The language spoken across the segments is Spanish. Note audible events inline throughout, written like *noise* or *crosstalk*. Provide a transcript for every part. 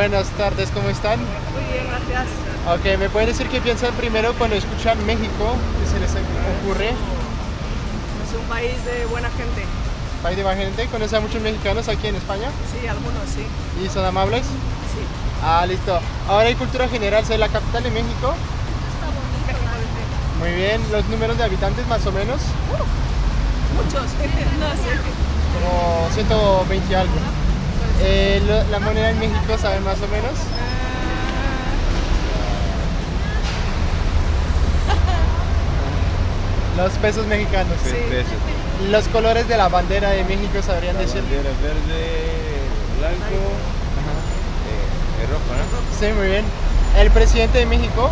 Buenas tardes, ¿cómo están? Muy bien, gracias. Ok, ¿me pueden decir qué piensan primero cuando escuchan México? ¿Qué se les ocurre? Es un país de buena gente. ¿País de buena gente? ¿Conoce a muchos mexicanos aquí en España? Sí, algunos sí. ¿Y son amables? Sí. Ah, listo. Ahora hay cultura general, ¿soy la capital de México? Muy bien, ¿los números de habitantes más o menos? Muchos. *laughs* no sé. Como 120 y algo. Eh, lo- ¿La moneda en México saben más o menos? Los pesos mexicanos. Sí. Pesos. Los colores de la bandera de México sabrían La decir. bandera verde, blanco, eh, rojo, ¿no? Sí, muy bien. ¿El presidente de México?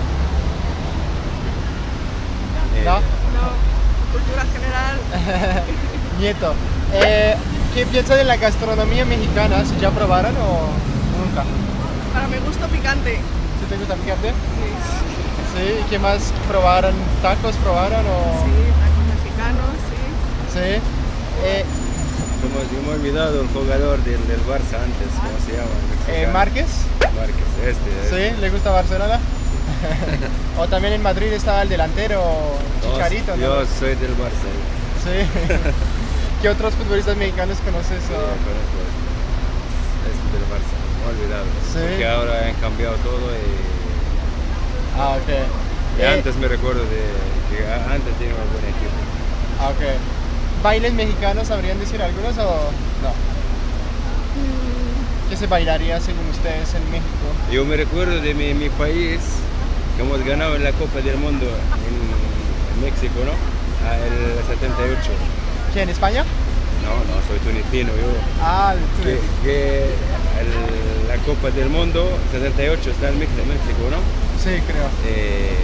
Eh, No. No. Cultura general. *laughs* Nieto. Eh, ¿Qué piensa de la gastronomía mexicana? ¿Si ya probaron o nunca? Para mi gusto picante. ¿Si te gusta picante? Sí. Sí. ¿Qué más probaron? ¿Tacos probaron o...? Sí, tacos mexicanos, sí. Sí. Eh, Como se me ha olvidado el jugador del, del Barça antes, ¿cómo se llama? Eh. ¿Márquez? Márquez, este. este. Sí, ¿le gusta Barcelona? *laughs* o también en Madrid estaba el delantero Chicharito, ¿no? Yo soy del Barça. Sí. *laughs* ¿Qué otros futbolistas mexicanos conoces? Sí, conozco este. Del Barça, he olvidado. Sí. Porque ahora han cambiado todo y, Ah, ok. y Eh, antes me recuerdo de que antes tenía un buen equipo. ah, ok. ¿Bailes mexicanos sabrían decir algunos o no? ¿Qué se bailaría según ustedes en México? Yo me recuerdo de mi, mi país, que hemos ganado en la Copa del Mundo en, en México, ¿no? Ah, el 78. ¿Qué, en España? No, no, soy tunecino yo. Ah, Que, que el- la Copa del Mundo 78 está en México, ¿no? Sí, creo. Eh,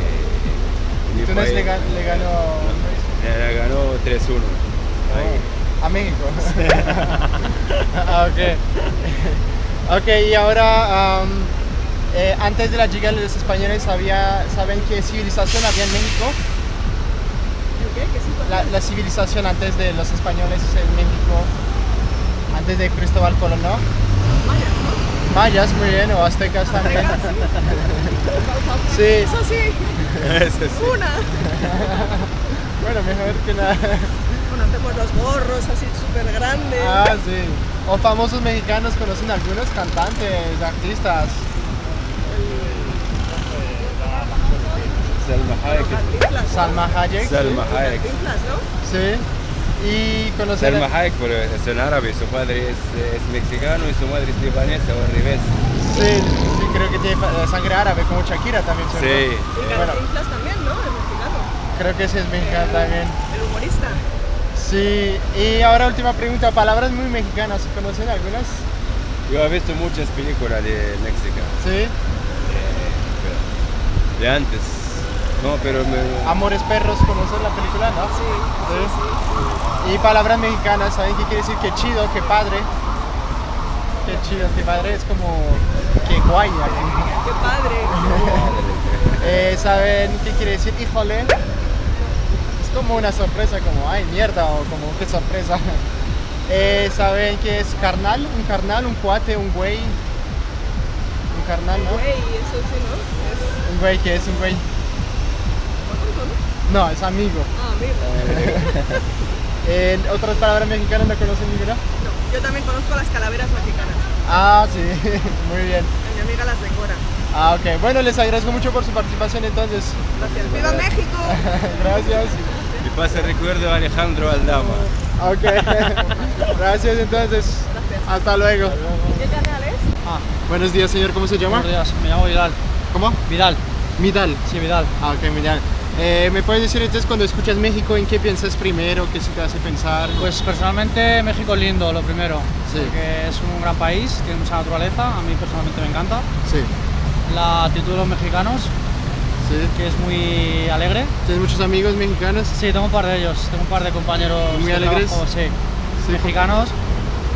Túnez le, gan- le ganó No, le ganó 3-1. Ahí. a México. *laughs* *laughs* ah, ok. ok, y ahora, eh, antes de la llegada de los españoles, había, ¿saben qué civilización había en México? ¿Qué? ¿Qué sí? La, la civilización antes de los españoles en México, antes de Cristóbal Colón, ¿no? Mayas, ¿no? Mayas, muy bien, o aztecas también. Aztecas, *laughs* Sí, Eso sí. Ese sí. Una. *laughs* bueno, mejor que nada. Bueno, hacemos los gorros así súper grandes. Ah, sí. O famosos mexicanos, conocen algunos cantantes, artistas. Salma Hayek. Salma Hayek. Salma Hayek. Sí. Y conocer. Salma Hayek, pero es en árabe, su padre es, es mexicano y su madre es libanesa o al revés. Sí, sí, creo que tiene fa- sangre árabe, como Shakira también. ¿cierto? Sí. Y Bueno. Cantinflas también, ¿no? El mexicano. Creo que sí es mexicano también. El humorista. Sí. Y ahora última pregunta, palabras muy mexicanas, ¿conocen algunas? Yo he visto muchas películas de México, Sí. de antes. No, pero me... Amores perros, ¿conocen la película? ¿No? Sí, sí, sí. Y palabras mexicanas, ¿saben qué quiere decir? Qué chido, qué padre. Qué chido, qué padre, es como qué guay. aquí. Qué padre. *laughs* Eh, ¿Saben qué quiere decir? Híjole. Es como una sorpresa, como ay mierda o como qué sorpresa. *laughs* Eh, ¿Saben qué es carnal? Un carnal, un cuate, un güey. Un carnal, ¿no? Güey, eso sí, ¿no? Es Un güey, ¿qué es un güey? ¿No? Es amigo. Ah, amigo. *laughs* Eh, ¿Otras palabras mexicanas no conocen ninguna? No, yo también conozco las calaveras mexicanas. Ah, sí, *laughs* muy bien. Mi amiga las decora. Ah, ok. Bueno, les agradezco mucho por su participación entonces. Gracias. ¡Viva México! *laughs* Gracias. Y pasa el recuerdo a Alejandro Aldama. Ok. Gracias entonces. Hasta luego. ¿Qué canal es? Ah, Buenos días, señor. ¿Cómo se llama? buenos días, me llamo Vidal. ¿Cómo? Vidal, Midal. sí, Vidal. Ah, ok, Midal. Eh, ¿Me puedes decir entonces cuando escuchas México en qué piensas primero? ¿Qué se te hace pensar? Pues personalmente México es lindo, lo primero, Sí. porque es un gran país, tiene mucha naturaleza, a mí personalmente me encanta. Sí, La actitud de los mexicanos, sí. que es muy alegre. ¿Tienes muchos amigos mexicanos? Sí, tengo un par de ellos, tengo un par de compañeros ¿Muy de alegres? trabajo, sí, Sí. mexicanos.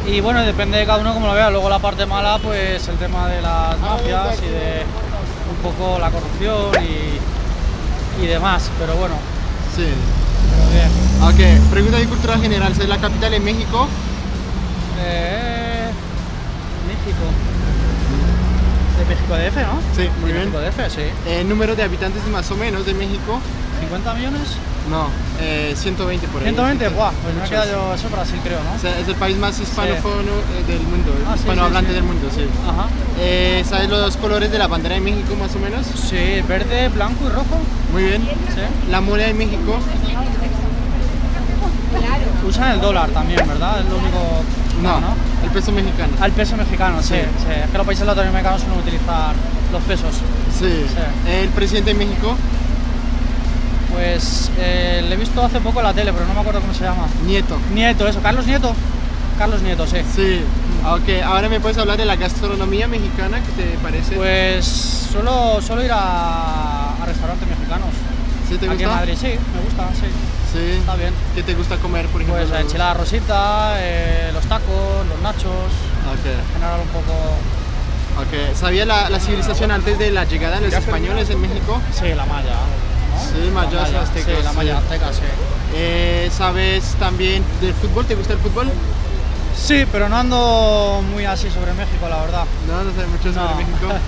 Y bueno, depende de cada uno como lo vea. Luego la parte mala, pues el tema de las mafias y de un poco la corrupción y, y demás. Pero bueno, Sí. pero bien. Ok, pregunta de cultura general. ¿Es la capital de México? Eh, México. México DF, ¿no? Sí, muy Y bien. México DF, sí. Eh, número de habitantes más o menos de México. ¿50 millones? No, eh, 120 por ahí. 120, buah, pues me quedado yo, eso es Brasil creo, ¿no? O sea, es el país más hispanofono eh, del mundo, Ah, sí, hispanohablante sí, sí. del mundo, sí. Ajá. Eh, ¿Sabes los colores de la bandera de México más o menos? Sí, verde, blanco y rojo. Muy bien. Sí. La moneda de México, Usan el dólar también, ¿verdad? Es lo único. no, el peso mexicano. Al peso mexicano, sí. Sí. sí. Es que los países latinoamericanos suelen utilizar los pesos. Sí. Sí. El presidente de México, Pues eh, le he visto hace poco en la tele, pero no me acuerdo cómo se llama. Nieto. Nieto, eso. Carlos Nieto. Carlos Nieto, sí. Sí. Ok, ahora me puedes hablar de la gastronomía mexicana, ¿qué te parece? Pues suelo, suelo ir a, a restaurantes mexicanos. ¿Sí te Aquí gusta? en Madrid, sí, me gusta, sí. Sí. Está bien. ¿Qué te gusta comer, por ejemplo? Pues la enchilada rosita, eh, los tacos, los nachos, Ok. en general un poco... Ok. ¿Sabía la, la civilización antes de la llegada de los españoles en México? Sí, la malla. Sí, mayas malla, aztecas, Sí, la malla azteca, sí. Eh, ¿Sabes también del fútbol? ¿Te gusta el fútbol? Sí, pero no ando muy así sobre México, la verdad. No, no sé mucho sobre No. México. *laughs*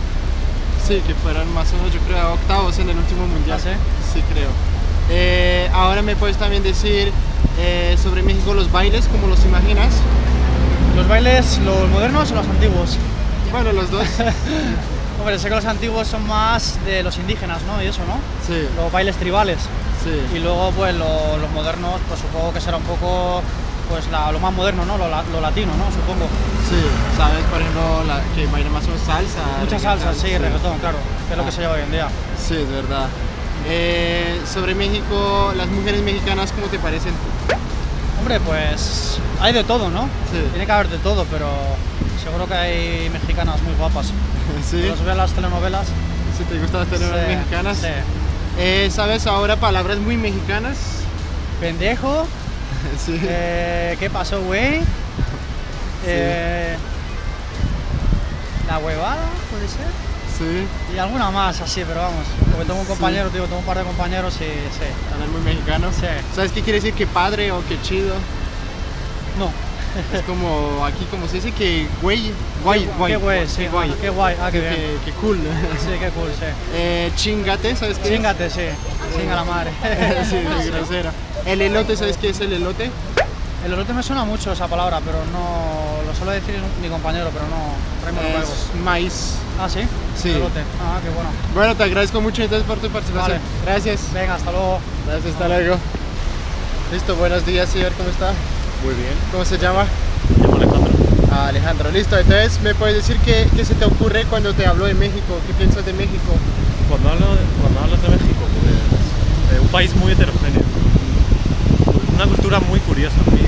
Sí, que fueron más o menos, yo creo, octavos en el último mundial. ¿Ah, sí? Sí, creo. Eh, ahora me puedes también decir eh, sobre México los bailes, ¿cómo los imaginas? ¿Los bailes, los modernos o los antiguos? Bueno, los dos. *laughs* Hombre, sé que los antiguos son más de los indígenas, ¿no? Y eso, ¿no? Sí, Los bailes tribales. Y sí. luego, pues lo- los modernos, pues supongo que será un poco, pues la- lo más moderno, ¿no? Lo, lo latino, ¿no? Supongo. Sí, ¿sabes? Por ejemplo, la, que bailan más o menos salsa. Mucha salsa, sí, reggaetón, claro. Que es lo que Ah. se lleva hoy en día. Sí, es verdad. Eh, sobre México, las mujeres mexicanas, ¿cómo te parecen? Hombre, pues hay de todo, ¿no? Sí. Tiene que haber de todo, pero seguro que hay mexicanas muy guapas. *laughs* Sí, Los veo las telenovelas. si te gustan las telenovelas Sí, mexicanas. sí. Eh, ¿Sabes ahora palabras muy mexicanas? Pendejo, *laughs* sí. eh, ¿qué pasó, güey? Eh, la huevada, puede ser. Sí, Y alguna más así, pero vamos. Porque tengo un compañero, tío, tengo un par de compañeros y sí. hablar muy mexicano. Sí. ¿Sabes qué quiere decir que padre o que chido? No. Es como aquí, como se dice que güey, guay, guay. Qué guay, sí. qué guay. Qué guay, ah, qué bien. Que cool. Sí, qué cool, sí. Eh, chingate, ¿sabes qué es? Chingate, sí. Chinga la madre. *laughs* sí, de grosera. El elote, ¿sabes qué es el elote? El elote me suena mucho esa palabra, pero no. Lo suele decir mi compañero, pero no. Es maíz. Ah, sí. Sí. Elote. Ah, qué bueno. Bueno, te agradezco mucho entonces por tu participación. Vale. Gracias. Venga, hasta luego. Gracias, hasta luego. Listo, buenos días, señor, ¿cómo está? Muy bien. ¿Cómo se llama? Me llamo Alejandro. Ah, Alejandro, listo. Entonces, ¿me puedes decir qué, qué se te ocurre cuando te hablo de México? ¿Qué piensas de México? Cuando, hablo de- cuando hablas de México, pues, eh, un país muy heterogéneo, una cultura muy curiosa, muy,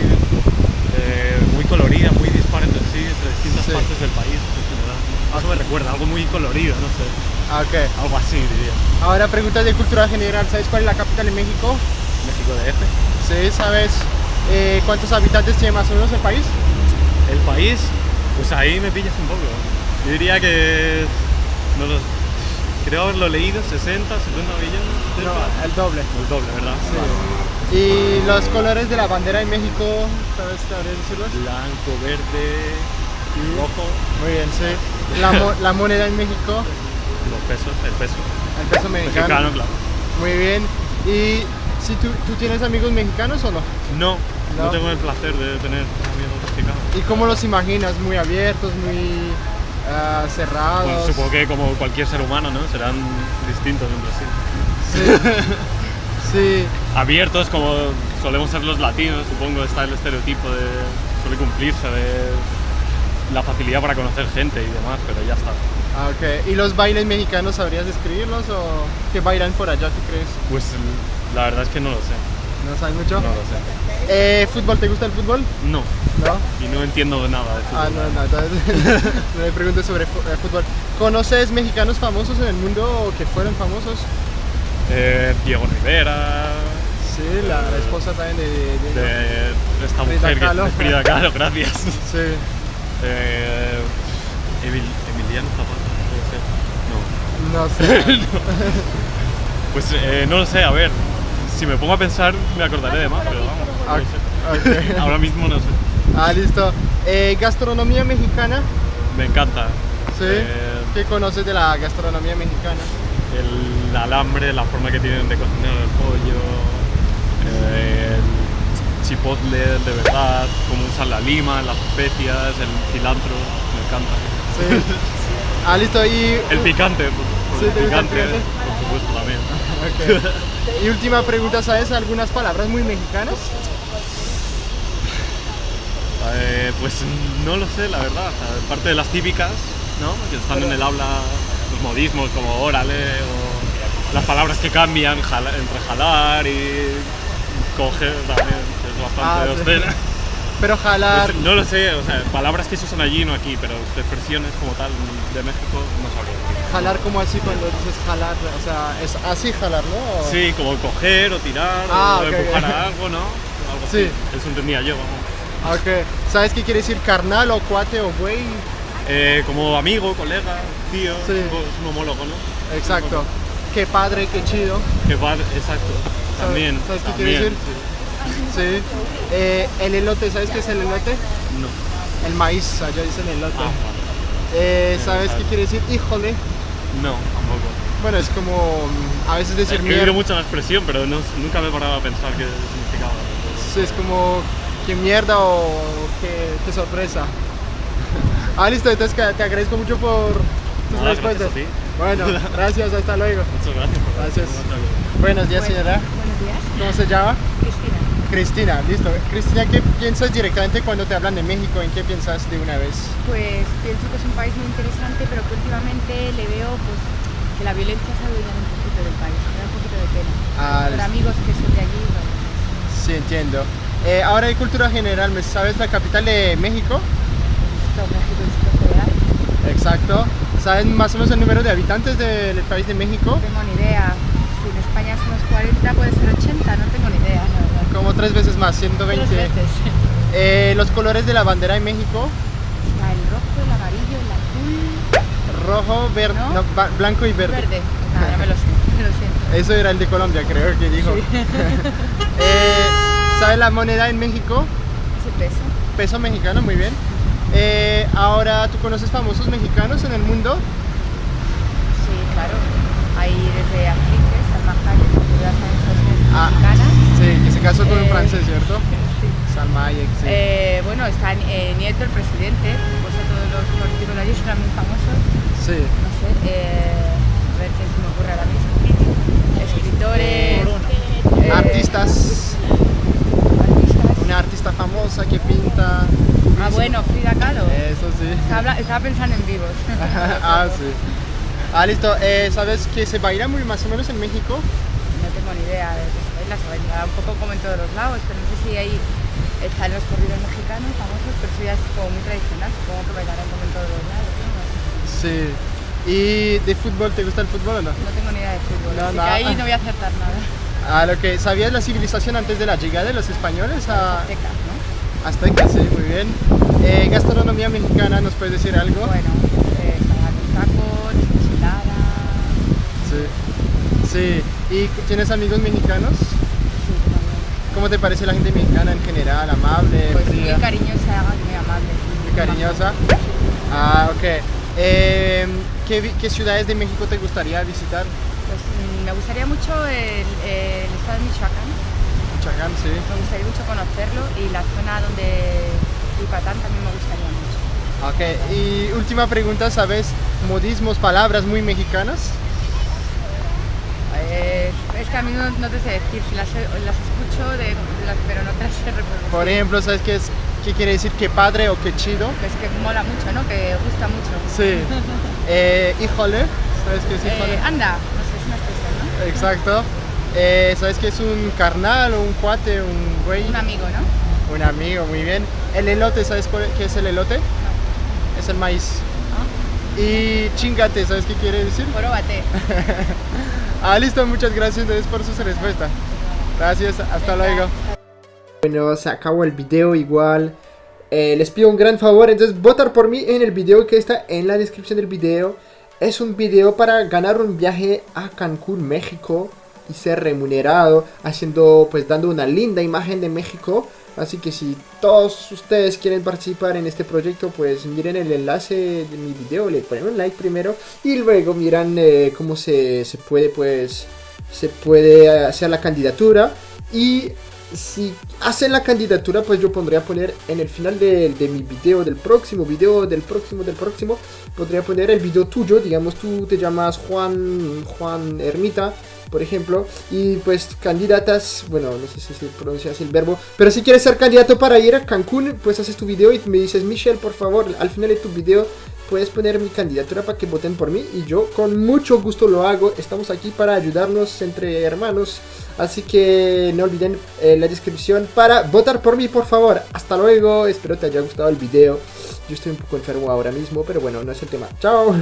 eh, muy colorida, muy dispar entre sí, entre distintas Sí. partes del país en general. Eso me recuerda, algo muy colorido, no sé, Ah, ok. algo así diría. Ahora preguntas de cultura general. ¿Sabes cuál es la capital de México? México DF. Sí, ¿sabes eh, cuántos habitantes tiene más o menos el país? El país, pues ahí me pillas un poco. Yo diría que, no lo, creo haberlo leído, 60, 70 millones. el doble. El doble, ¿verdad? ¿Y los colores de la bandera de México? ¿Sabes decirlos? Blanco, verde, rojo, Muy bien, sí. La, mo- la moneda en México, los pesos, el peso. el peso mexicano. Mexicano, claro. Muy bien. ¿Y si tú, tú tienes amigos mexicanos o no? No, no, No. tengo el placer de tener amigos mexicanos. ¿Y cómo los imaginas? ¿Muy abiertos, muy ah, cerrados? Bueno, supongo que como cualquier ser humano, ¿no? Serán distintos entre sí. Sí, *laughs* Abiertos como solemos ser los latinos, supongo está el estereotipo de suele cumplirse de la facilidad para conocer gente y demás, pero ya está. Ah, ok. ¿Y los bailes mexicanos sabrías describirlos o qué bailan por allá, tú crees? Pues la verdad es que no lo sé, ¿No sabes mucho? no lo sé. Eh, ¿Fútbol? ¿Te gusta el fútbol? No, No. y no entiendo nada de Ah, fútbol. no, no, entonces *laughs* no me preguntes sobre eh, fútbol. ¿Conoces mexicanos famosos en el mundo o que fueron famosos? Eh, Diego Rivera, Sí, la, la esposa también de... de- de- de esta Frida mujer Kahlo. que Frida Kahlo, gracias. *laughs* Sí. Eh, Emil- Emiliano Zapata, No. No *laughs* sé. Pues eh, no lo sé, a ver. Si me pongo a pensar, me acordaré de más, pero vamos. no. *laughs* Ahora mismo no sé. Ah, listo. Eh, gastronomía mexicana. Me encanta. Sí. Eh, ¿Qué conoces de la gastronomía mexicana? El alambre, la forma que tienen de cocinar el pollo, eh, el chipotle de verdad, cómo usan la lima, las especias, el cilantro, me encanta. Sí. *laughs* ah, listo. Y, El picante, también. *laughs* Ok. y última pregunta, ¿sabes algunas palabras muy mexicanas? Eh, pues no lo sé, la verdad. Parte de las típicas, ¿no? Que están en el habla, los modismos como órale o las palabras que cambian jala- entre jalar y coger también, que es Ah, bastante sí. Obscena. Pero jalar... Pues, no lo sé, o sea, palabras que se usan allí, no aquí, pero expresiones como tal de México no sabría. Jalar como así cuando dices jalar, o sea, es así jalar, ¿no? Sí, como coger o tirar Ah, o empujar a algo, ¿no? Algo Sí. así. Eso entendía yo. vamos. Ok. ¿Sabes qué quiere decir carnal o cuate o güey? Eh, como amigo, colega, tío, Sí. es un- homólogo, ¿no? Exacto. Qué padre, qué chido. Que va, exacto. También. ¿Sabes qué quiere decir? Sí. Eh, el elote, ¿sabes qué es el elote? sí. No. El maíz, allá dicen elote. Ah. Eh, ¿Sabes qué quiere decir híjole? No, tampoco. Bueno, es como mm, a veces decir He mierda. oído mucho la expresión, pero no- nunca me he parado a pensar qué significaba. Sí, es como qué mierda o qué, qué sorpresa. *laughs* Ah, listo, entonces que- te agradezco mucho por tus Nada, respuestas. gracias a ti. Bueno, *laughs* gracias, hasta luego. Muchas gracias por Gracias. Buenos días, señora. Buenos días, ¿Cómo se llama? Cristina. Listo. Cristina, ¿qué piensas directamente cuando te hablan de México? ¿En qué piensas de una vez? Pues pienso que es un país muy interesante, pero que últimamente le veo pues, que la violencia se ha un poquito del país. Me da un poquito de pena. Ah, Por amigos que son de allí, bueno, Sí, entiendo. Eh, ahora de cultura general, ¿me ¿sabes la capital de México? México Distrito Federal. Exacto. ¿Sabes más o menos el número de habitantes del país de México? No tengo ni idea. Si en España somos 40, puede ser 80, no tengo ni idea, verdad. Como tres veces más, 120. Tres veces. Eh, los colores de la bandera en México, Está el rojo, el amarillo, el azul, rojo, verde, ¿No? no, blanco y verde. verde. Nada, ya me lo sé, me lo siento. Eso era el de Colombia, creo que dijo. *laughs* Eh, ¿Sabes la moneda en México? Ese peso. Peso mexicano, muy bien. Eh, ahora, ¿tú conoces famosos mexicanos en el mundo? Sí, claro. Hay desde actrices, Salma Hayek, que ya saben, es Ah. Casó con un Eh, francés, ¿cierto? Sí. Salma Hayek, sí. Eh, bueno, está eh, Nieto, el presidente, pues a todos los políticos de allí son muy famosos, sí. no sé, a ver qué se me ocurre ahora mismo. Escritores, Artistas, una artista famosa que pinta. Ah, bueno, Frida Kahlo. Eso sí. Estaba, estaba pensando en vivos. *laughs* ah, sí. Ah, listo. Eh, ¿Sabes que se baila muy más o menos en México? No tengo ni idea de qué un poco como en todos los lados, pero no sé si ahí están los corridos mexicanos famosos, pero eso ya es como muy tradicional, supongo que bailarán como en todos los lados. Sí. ¿Y de fútbol? ¿Te gusta el fútbol o no? No tengo ni idea de fútbol, No, así que ahí no voy a acertar nada. Ah, lo que ¿Sabías la civilización antes de la llegada de los españoles a Azteca, ¿no? Azteca? Sí, muy bien. Eh, gastronomía mexicana, ¿nos puedes decir algo? Bueno, eh, los tacos, enchiladas, Sí. Sí. ¿Y tienes amigos mexicanos? ¿Cómo te parece la gente mexicana en general? ¿Amable? Pues muy cariñosa, muy amable. Muy cariñosa. Ah, ok. Eh, ¿qué, ¿Qué ciudades de México te gustaría visitar? Pues mm, me gustaría mucho el, el estado de Michoacán, Michoacán, sí. me gustaría mucho conocerlo y la zona donde Yucatán también me gustaría mucho. Ok, y última pregunta, ¿sabes modismos, palabras muy mexicanas? Es, es que a mí no, no te sé decir, si las, las escucho, de, las, pero no te las sé reproducir. Por ejemplo, ¿sabes qué, es, qué quiere decir qué padre o qué chido? Es que mola mucho, ¿no? Que gusta mucho. Sí. *laughs* Eh, híjole, ¿sabes qué es Eh, híjole? anda, no sé, es una expresión, ¿no? Exacto. Eh, ¿Sabes qué es un carnal o un cuate, un güey? Un amigo, ¿no? Un amigo, muy bien. El elote, ¿sabes cuál- qué es el elote? Es el maíz. Ah, Y chingate, ¿sabes qué quiere decir? Próbate. *laughs* Ah, listo, muchas gracias entonces por su respuesta. Gracias, hasta luego. Bueno, se acabó el video igual. Eh, les pido un gran favor, entonces votar por mí en el video que está en la descripción del video. Es un video para ganar un viaje a Cancún, México. y ser remunerado haciendo, pues dando una linda imagen de México. Así que si todos ustedes quieren participar en este proyecto, pues miren el enlace de mi video, le ponen un like primero y luego miran eh, cómo se, se puede, pues, se puede hacer la candidatura. Y si hacen la candidatura, pues yo pondría poner en el final de, de, mi video, del próximo video, del próximo, del próximo, podría poner el video tuyo, digamos tú te llamas Juan, Juan Ermita, por ejemplo, y pues candidatas, bueno, no sé si se pronuncia así el verbo, pero si quieres ser candidato para ir a Cancún, pues haces tu video y me dices, Michelle, por favor, al final de tu video puedes poner mi candidatura para que voten por mí y yo con mucho gusto lo hago. Estamos aquí para ayudarnos entre hermanos. Así que no olviden eh, la descripción para votar por mí, por favor. Hasta luego, espero te haya gustado el video. Yo estoy un poco enfermo ahora mismo, pero bueno, no es el tema. Chao.